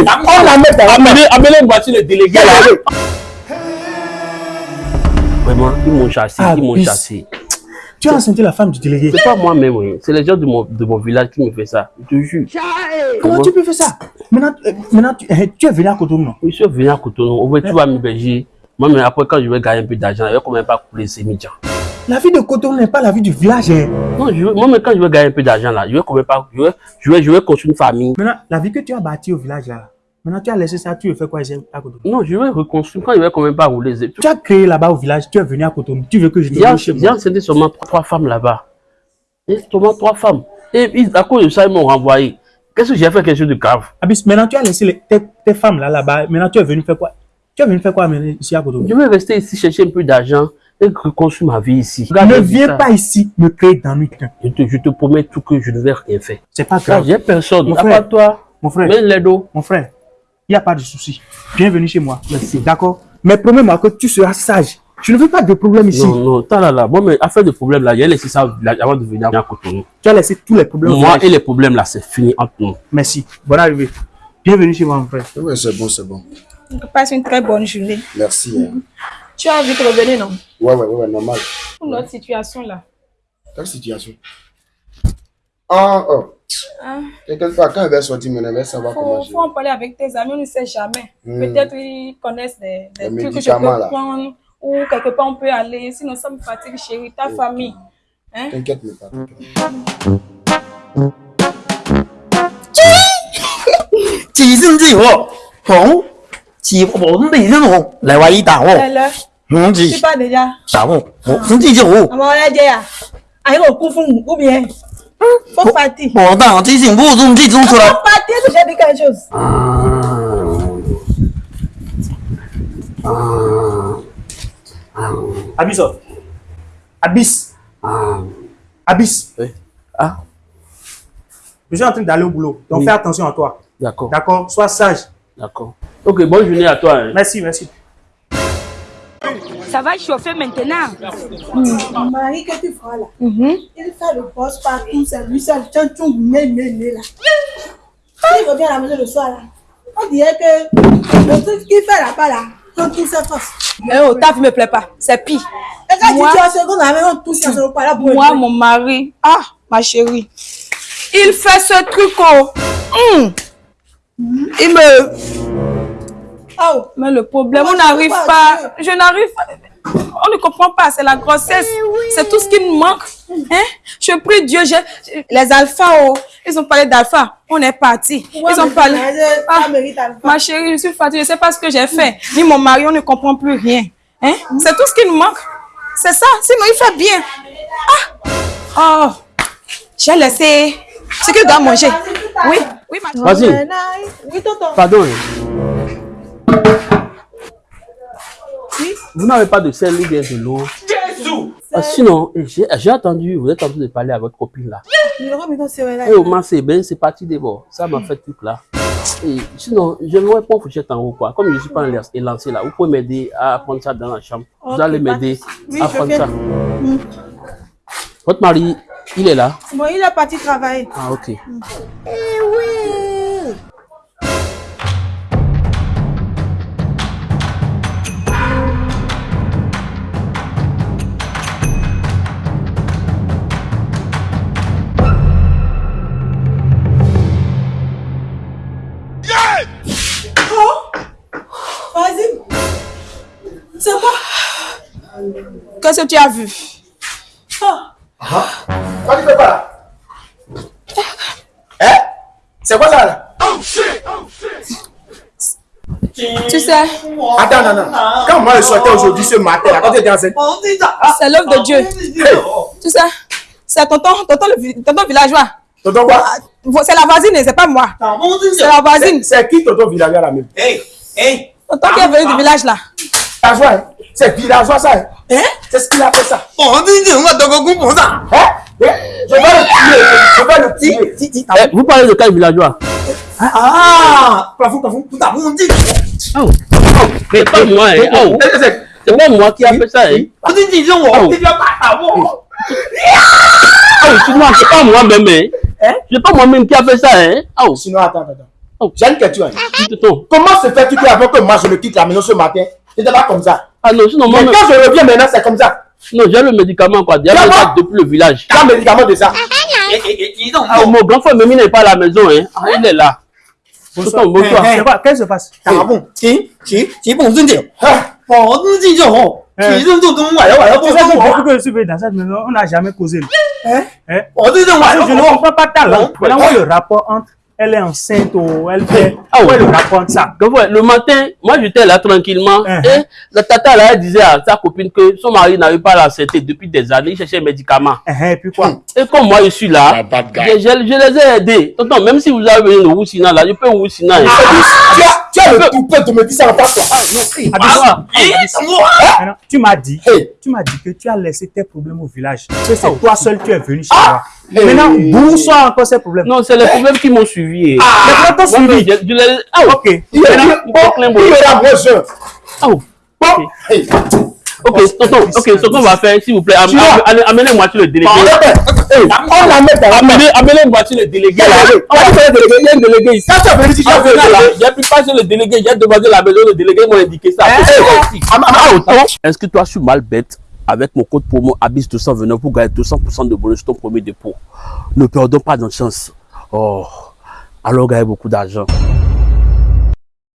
On la met dans la Amenez, amenez une voiture de délégué là. Vraiment, ils m'ont chassé, Ah, ils m'ont bis. chassé. Tu as enceinté la femme du délégué? C'est pas moi-même, oui. c'est les gens de mon, de mon village qui me font ça. Je te jure. Comment? Tu peux faire ça? Maintenant, euh, maintenant tu, eh, tu es venu à Cotonou, non? Oui, je suis venu à Cotonou. Au fait, tu vas m'héberger. Moi, mais après, quand je vais gagner un peu d'argent, je vais quand même pas couler ces médias. La vie de Cotonou n'est pas la vie du village. hein. Non, je veux- moi, mais quand je vais gagner un peu d'argent, là, je pas, je vais, je vais, je vais construire une famille. Maintenant, la vie que tu as bâtie au village, là, maintenant tu as laissé ça, tu veux faire quoi ici à Cotonou Non, je vais reconstruire. Quand je vais quand même pas rouler. Tu as créé là-bas au village, tu es venu à Cotonou, tu veux que je te chez il y a moi? c'était seulement trois, femmes là-bas. Et seulement trois femmes. Et ils- à cause de ça, ils m'ont renvoyé. Qu'est-ce que j'ai fait quelque chose de grave Abis, maintenant tu as laissé les- tes, tes femmes là, là-bas, maintenant tu es venu faire quoi? Tu es venu faire quoi ici à Cotonou Je vais rester ici chercher un peu d'argent et reconstruire ma vie ici. Ne viens ça. pas ici me créer d'ennui. putain. Je te, je te promets tout que je ne vais rien faire. C'est pas grave. j'ai personne. Mon À frère. part toi, Mon frère, mais les dos. mon frère, il n'y a pas de souci. Bienvenue chez moi. Merci. D'accord? Mais promets-moi que tu seras sage. Je ne veux pas de problème ici. Non, non, t'as là, là. Moi, mais affaire de problème là, j'ai laissé ça avant de venir à Cotonou. Tu as laissé tous les problèmes. Moi et les problèmes là, c'est fini entre nous. Merci. Bonne arrivée. Bienvenue chez moi, mon frère. Oui, c'est bon, c'est bon. Passe une très bonne journée. Merci. hein. Tu as envie de revenir, non? Ouais, ouais, ouais, normal. Pour notre situation là. Quelle situation? Ah, oh. Ah. Quelque part, quand elle va sortir, maintenant, elle va savoir comment Faut, je faut en parler avec tes amis, on ne sait jamais. Hmm. Peut-être ils connaissent des, trucs que je peux là. prendre ou quelque part on peut aller. Sinon, ça me fatigue, chérie. Ta famille. Hein? T'inquiète, mais pas. Chỉ sinh gì hộ hổ chỉ có bốn tỷ dân hộ lại quay tảo hộ Elle, hổ tu chỉ pas déjà. tảo hộ hổ sinh gì hộ À mon avis, à un coup fou ou bien. Faut partir. Abis. Abis. Oui. Ah, Je suis en train d'aller au boulot. Donc Oui. fais attention à toi. d'accord, D'accord? Sois sage. D'accord. Ok, bonne journée à toi. hein. Merci, merci. Ça va chauffer maintenant. Mon mari que tu feras là, il fait le poste partout, c'est lui seul, tiens, tu né, né, né là. Quand il revient à la maison le soir là, on dirait que le truc qu'il fait là-bas là, quand tout se passe. Mais oh, ta vie me plaît pas. C'est pire. Et quand Moi- tu en seconde, touche le là pour Moi, mon mari, ah, ma chérie, il fait ce truc, oh. Hum. Il me. Oh, Mais le problème, on n'arrive pas. pas Je n'arrive pas. On ne comprend pas, c'est la grossesse. C'est tout ce qui me manque. Hein? Je prie Dieu, les alphas, oh, ils ont parlé d'alpha. On est parti. Ils ont parlé. Ah, ma chérie, je suis fatiguée, je ne sais pas ce que j'ai fait. Ni mon mari, on ne comprend plus rien. Hein? C'est tout ce qui nous manque. C'est ça. Sinon, il fait bien. Ah! Oh! J'ai laissé ce qu'il doit manger. Oui, oui, ma Vas-y, Oui, tonton. pardon. Vous n'avez pas de sel ou bien de l'eau Ah, Sinon, eh, j'ai entendu, vous êtes en train de parler à votre copine là. Et au moins, c'est bien, c'est parti d'abord. Ça m'a fait truc là. Et sinon, je ne vois pas fourchette en haut quoi. Comme je ne suis pas élancé là, vous pouvez m'aider à prendre ça dans la chambre. Vous allez de m'aider. Oui, à prendre ça. Votre mari, il est là. Bon, il est parti travailler. Ah, ok. Vas-y. C'est quoi? Qu'est-ce que tu as vu? Quoi tu fais pas là Hein C'est quoi ça là Tu sais, Attends, non, non. Quand moi je sortais aujourd'hui ce matin, là, quand tu étais enceinte, c'est l'œuvre de Dieu. hey, Tu sais, c'est tonton, tonton, le tonton villageois. tonton quoi? C'est la voisine, c'est pas moi. C'est la voisine. C'est qui tonton villageois là même? Tonton qui est venu du village là. Villageois, C'est villageois ça, hein? C'est ce qu'il a fait ça. có cũng bỏ ra Hein? Je vais le tuer, je vais le tuer. Eh, vous parlez de quel villageois? À plafond plafond tout à vous dit Oh, oh, c'est pas moi, hein. Oh, Eh, c'est- pas moi qui a fait ça, hein. có tin gì không Oh. thì cho bạn à vô Oh, sinon, c'est pas moi-même, hein? C'est pas moi-même qui a fait ça, hein. Oh, Sinon, attends, attends. attends. J'ai une question. hein? Comment se fait-il qu'avant que moi je le quitte la maison ce matin, c'était pas comme ça Ah non, sinon, moi, Mais quand je reviens maintenant, c'est comme ça. Non, j'ai le médicament, quoi. Déjà, depuis le village. Quel médicament de ça. Ah, ah Mon grand frère Mémine n'est pas à la maison, hein. Il est là. Bonsoir. Qu'est-ce qui se passe? Bon, eh. qui? Qui? Qui? Bon, on n'a jamais causé. Eh. On ne comprend pas ta langue. Voilà le rapport entre elle est enceinte ou elle fait. Ah ouais. le rapport entre ça Grand frère, le matin, moi, j'étais là tranquillement. Uh-huh. Et la tata, là, elle disait à sa copine que son mari n'avait pas la santé depuis des années. Il cherchait un médicament. Eh, Et puis quoi? Et comme moi, je suis là, Ah, je, je- je les ai aidés. Tonton, même si vous avez de Roussina, là, je peux Roussina. hein. tu, as, tu as le toupet de me dire ça en face, toi. Maintenant, tu m'as dit, Hey. tu m'as dit que tu as laissé tes problèmes au village. Que c'est toi seul tu es venu chez Ah. Moi. Maintenant, bonsoir encore ces problèmes. Non, c'est les problèmes qui m'ont suivi. Mais comment t'as Moi, suivi je, je les... Ah, Ok. Il est là, gros jeu. Ah. Bon, hey. Ok, tonton, ok, ce qu'on va faire, s'il vous plaît, amenez-moi sur le délégué. Hey, on la met dans la main. Amenez- Amenez-moi sur le délégué. On va faire le délégué, il y a un délégué ici. Quand Ah, là. là. J'ai pu passer le délégué, j'ai demandé la maison, le délégué m'a indiqué ça. Ah, autant. Inscris-toi sur Malbet avec mon code promo ABIS 229 pour gagner 200% de bonus ton premier dépôt. Ne perdons pas notre chance. Oh, alors gagnez beaucoup d'argent.